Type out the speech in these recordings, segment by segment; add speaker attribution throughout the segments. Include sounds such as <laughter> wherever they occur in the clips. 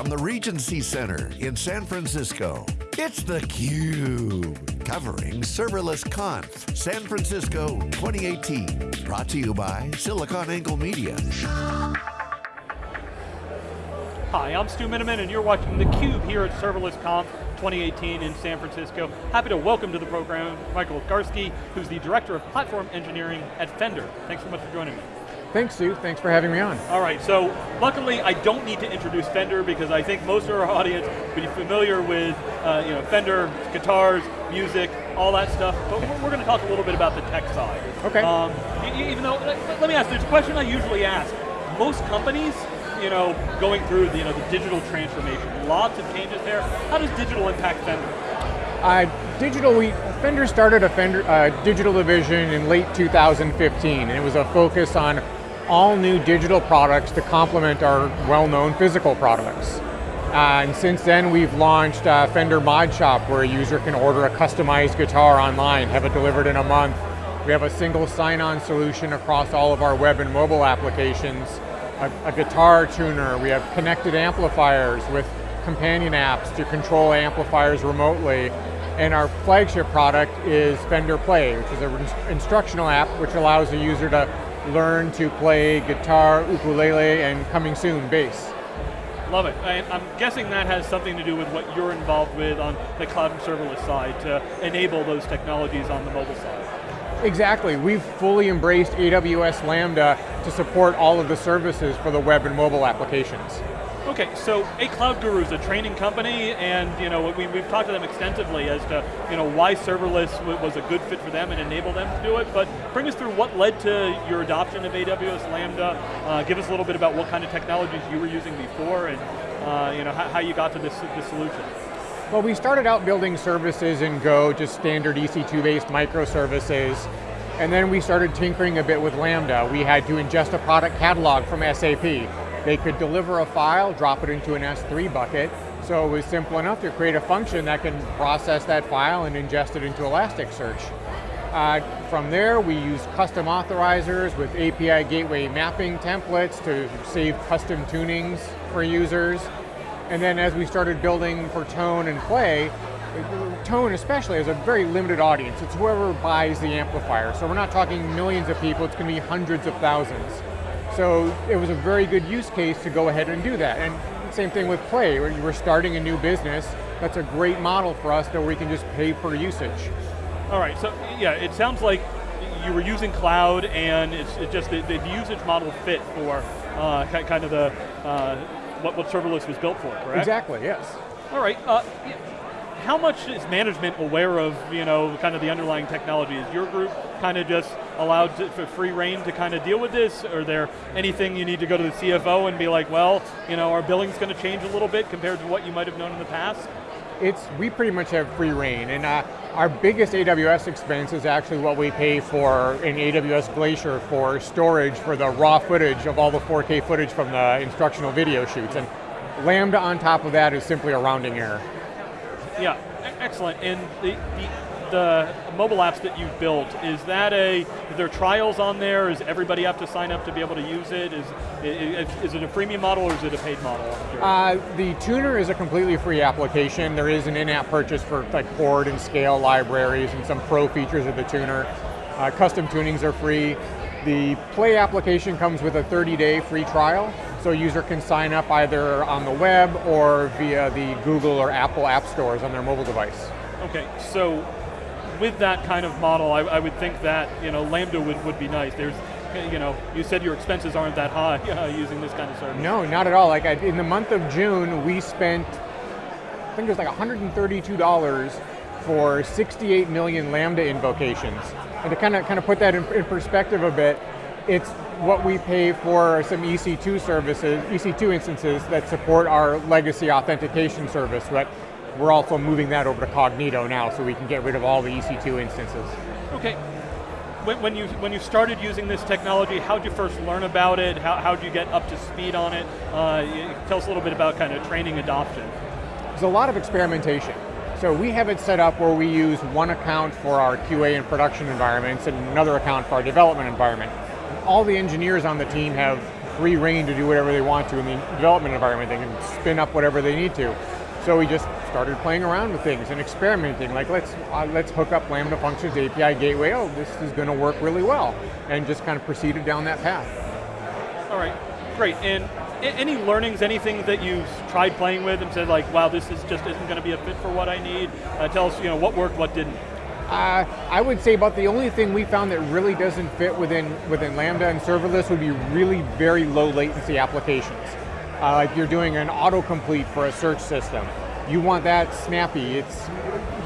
Speaker 1: from the Regency Center in San Francisco. It's theCUBE, covering Serverless Conf San Francisco 2018. Brought to you by SiliconANGLE Media.
Speaker 2: Hi, I'm Stu Miniman and you're watching theCUBE here at Serverless Conf 2018 in San Francisco. Happy to welcome to the program Michael Garski, who's the Director of Platform Engineering at Fender. Thanks so much for joining me.
Speaker 3: Thanks, Stu. Thanks for having me on.
Speaker 2: All right, so luckily I don't need to introduce Fender because I think most of our audience would be familiar with uh, you know, Fender, guitars, music, all that stuff, but we're, going to talk a little bit about the tech side.
Speaker 3: Okay. Um,
Speaker 2: even though, let me ask, there's a question I usually ask. Most companies you know, going through the, you know, the digital transformation. Lots of changes there. How does digital impact Fender?
Speaker 3: Uh, digital, we, Fender started a Fender uh, digital division in late 2015, and it was a focus on all new digital products to complement our well-known physical products. Uh, and since then, we've launched uh, Fender Mod Shop, where a user can order a customized guitar online, have it delivered in a month. We have a single sign-on solution across all of our web and mobile applications a, a guitar tuner, we have connected amplifiers with companion apps to control amplifiers remotely. And our flagship product is Fender Play, which is an instructional app which allows the user to learn to play guitar, ukulele, and coming soon, bass.
Speaker 2: Love it. I'm guessing that has something to do with what you're involved with on the cloud and serverless side to enable those technologies on the mobile side.
Speaker 3: Exactly, we've fully embraced AWS Lambda to support all of the services for the web and mobile applications.
Speaker 2: Okay, so A Cloud Guru is a training company, and you know we, have talked to them extensively as to you know why serverless was a good fit for them and enable them to do it. But bring us through what led to your adoption of AWS Lambda. Uh, give us a little bit about what kind of technologies you were using before, and uh, you know how, how you got to this, this solution.
Speaker 3: Well, we started out building services in Go, just standard EC2-based microservices, and then we started tinkering a bit with Lambda. We had to ingest a product catalog from SAP. They could deliver a file, drop it into an S3 bucket, so it was simple enough to create a function that can process that file and ingest it into Elasticsearch. Uh, from there, we use custom authorizers with API gateway mapping templates to save custom tunings for users. And then as we started building for tone and play, tone especially has a very limited audience. It's whoever buys the amplifier. So we're not talking millions of people, it's going to be hundreds of thousands. So it was a very good use case to go ahead and do that. And same thing with play, where you were starting a new business, that's a great model for us that we can just pay per usage.
Speaker 2: All right, so yeah, it sounds like you were using cloud and it's, just the, the usage model fit for uh, kind of the uh, what, what serverless was built for, correct?
Speaker 3: Exactly, yes.
Speaker 2: All right, uh, how much is management aware of, you know, kind of the underlying technology? Is your group kind of just allowed to, for free reign to kind of deal with this? Or there anything you need to go to the CFO and be like, well, you know, our billing's going to change a little bit compared to what you might have known in the past?
Speaker 3: It's, we pretty much have free reign, and uh, our biggest AWS expense is actually what we pay for in AWS Glacier for storage for the raw footage of all the 4K footage from the instructional video shoots. And Lambda on top of that is simply a rounding error.
Speaker 2: Yeah, excellent. And the, the, the, mobile apps that you've built, is that a, is there trials on there? Is everybody have to sign up to be able to use it? Is, is, is it a freemium model or is it a paid model?
Speaker 3: Uh, the tuner is a completely free application. There is an in-app purchase for like chord and scale libraries and some pro features of the tuner. Uh, custom tunings are free. The Play application comes with a 30-day free trial, so a user can sign up either on the web or via the Google or Apple app stores on their mobile device.
Speaker 2: Okay, so with that kind of model, I, I would think that you know Lambda would, would be nice. There's you know, you said your expenses aren't that high <laughs> uh, using this kind of service.
Speaker 3: No, not at all. Like I, in the month of June, we spent, I think it was like $132 for 68 million Lambda invocations. And to kind of kind of put that in, in perspective a bit, it's what we pay for some EC2 services, EC2 instances that support our legacy authentication service, but we're also moving that over to Cognito now so we can get rid of all the EC2 instances.
Speaker 2: Okay. When, when you when you started using this technology, how did you first learn about it? How how did you get up to speed on it? Uh, tell us a little bit about kind of training adoption.
Speaker 3: There's a lot of experimentation. So we have it set up where we use one account for our QA and production environments and another account for our development environment. All the engineers on the team have free reign to do whatever they want to in the development environment. They can spin up whatever they need to. So we just started playing around with things and experimenting. Like let's uh, let's hook up Lambda Functions API Gateway. Oh, this is going to work really well, and just kind of proceeded down that path.
Speaker 2: All right, great. And any learnings, anything that you've tried playing with and said like, wow, this is just isn't going to be a fit for what I need? Uh, tell us, you know, what worked, what didn't.
Speaker 3: Uh, I would say about the only thing we found that really doesn't fit within, within Lambda and serverless would be really very low latency applications. Uh, like you're doing an autocomplete for a search system. You want that snappy. It's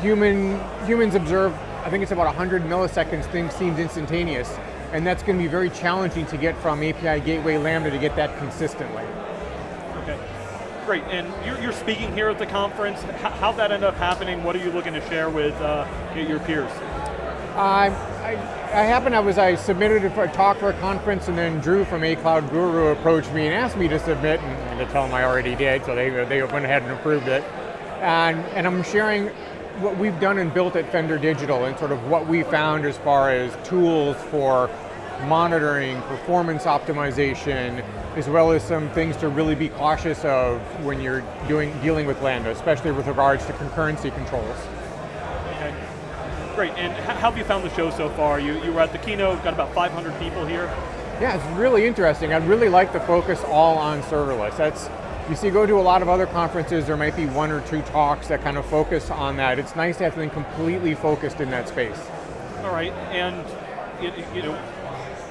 Speaker 3: human, humans observe, I think it's about 100 milliseconds, things seems instantaneous. And that's going to be very challenging to get from API Gateway Lambda to get that consistently.
Speaker 2: Okay, great. And you're, you're speaking here at the conference. how'd that end up happening? What are you looking to share with uh, your peers?
Speaker 3: Uh, I, I happened, I was, I submitted it for a talk for a conference and then Drew from A Cloud Guru approached me and asked me to submit and, and to tell them I already did, so they, they went ahead and approved it. And, and I'm sharing what we've done and built at Fender Digital and sort of what we found as far as tools for monitoring, performance optimization, as well as some things to really be cautious of when you're doing dealing with Lambda, especially with regards to concurrency controls. Okay.
Speaker 2: Great, and how have you found the show so far? You, you were at the keynote, got about 500 people here.
Speaker 3: Yeah, it's really interesting. I'd really like the focus all on serverless. That's, you see, go to a lot of other conferences, there might be one or two talks that kind of focus on that. It's nice to have something completely focused in that space.
Speaker 2: All right, and you know,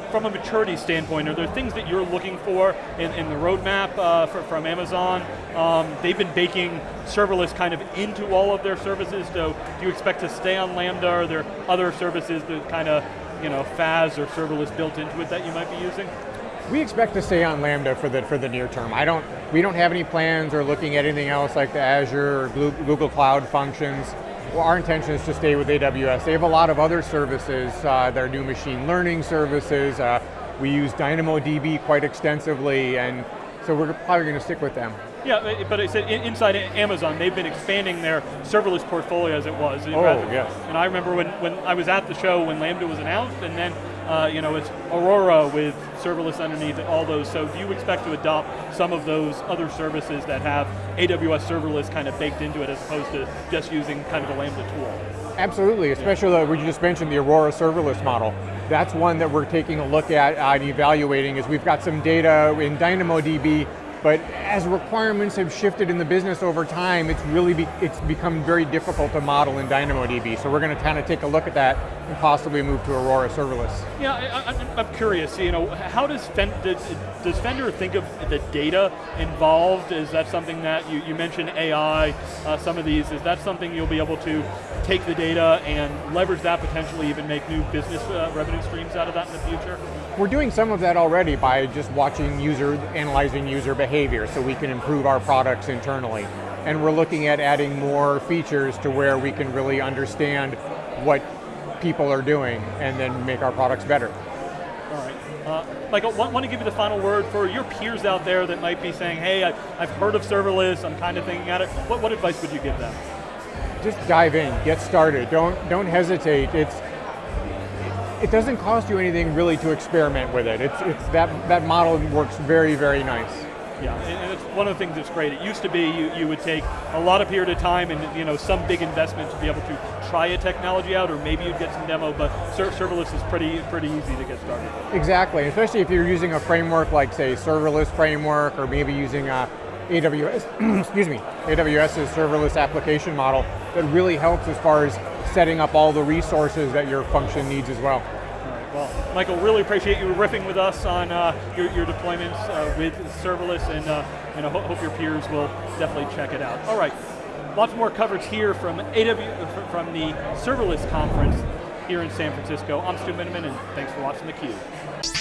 Speaker 2: from a maturity standpoint, are there things that you're looking for in, in the roadmap uh, for, from Amazon? Um, they've been baking serverless kind of into all of their services, so do you expect to stay on Lambda? Are there other services that kind of, you know, FaaS or serverless built into it that you might be using?
Speaker 3: We expect to stay on Lambda for the for the near term. I don't. We don't have any plans or looking at anything else like the Azure or Google Cloud functions well, our intention is to stay with AWS. They have a lot of other services, uh, their new machine learning services. Uh, we use DynamoDB quite extensively, and so we're probably going to stick with them.
Speaker 2: Yeah, but I said inside Amazon, they've been expanding their serverless portfolio as it was.
Speaker 3: Oh, yes.
Speaker 2: And I remember when, when I was at the show when Lambda was announced, and then uh, you know, it's Aurora with serverless underneath and all those, so do you expect to adopt some of those other services that have AWS serverless kind of baked into it as opposed to just using kind of the Lambda tool?
Speaker 3: Absolutely, especially yeah. we just mentioned the Aurora serverless model. That's one that we're taking a look at and evaluating is we've got some data in DynamoDB but as requirements have shifted in the business over time, it's really be, it's become very difficult to model in DynamoDB. So we're going to kind of take a look at that and possibly move to Aurora serverless.
Speaker 2: Yeah, I, am curious. You know, how does Fender, does Fender think of the data involved? Is that something that you, you mentioned AI? Uh, some of these is that something you'll be able to take the data and leverage that potentially even make new business uh, revenue streams out of that in the future?
Speaker 3: We're doing some of that already by just watching user, analyzing user behavior so we can improve our products internally. And we're looking at adding more features to where we can really understand what people are doing and then make our products better.
Speaker 2: All right. Uh, Michael, want, want to give you the final word for your peers out there that might be saying, hey, I, have heard of serverless, I'm kind of thinking at it. What, what advice would you give them?
Speaker 3: Just dive in, get started. Don't, don't hesitate. It's, it doesn't cost you anything really to experiment with it. It's, it's that, that model works very, very nice.
Speaker 2: Yeah, and it's one of the things that's great. It used to be you, you would take a lot of period of time and you know some big investment to be able to try a technology out, or maybe you'd get some demo, but serverless is pretty pretty easy to get started.
Speaker 3: Exactly, especially if you're using a framework like say serverless framework, or maybe using uh, a AWS, <clears throat> excuse me, AWS's serverless application model that really helps as far as setting up all the resources that your function needs as
Speaker 2: well. Michael, really appreciate you riffing with us on uh, your, your, deployments uh, with serverless, and uh, you know, hope your peers will definitely check it out. All right, lots more coverage here from AW from the serverless conference here in San Francisco. I'm Stu Miniman, and thanks for watching theCUBE.